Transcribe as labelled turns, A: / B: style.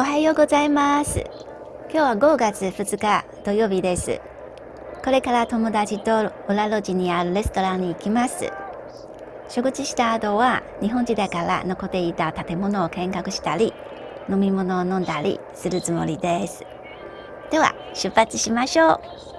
A: おはようございます。今日は5月2日土曜日です。これから友達と裏路地にあるレストランに行きます。食事した後は日本時代から残っていた建物を見学したり、飲み物を飲んだりするつもりです。では出発しましょう。